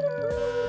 Tchau.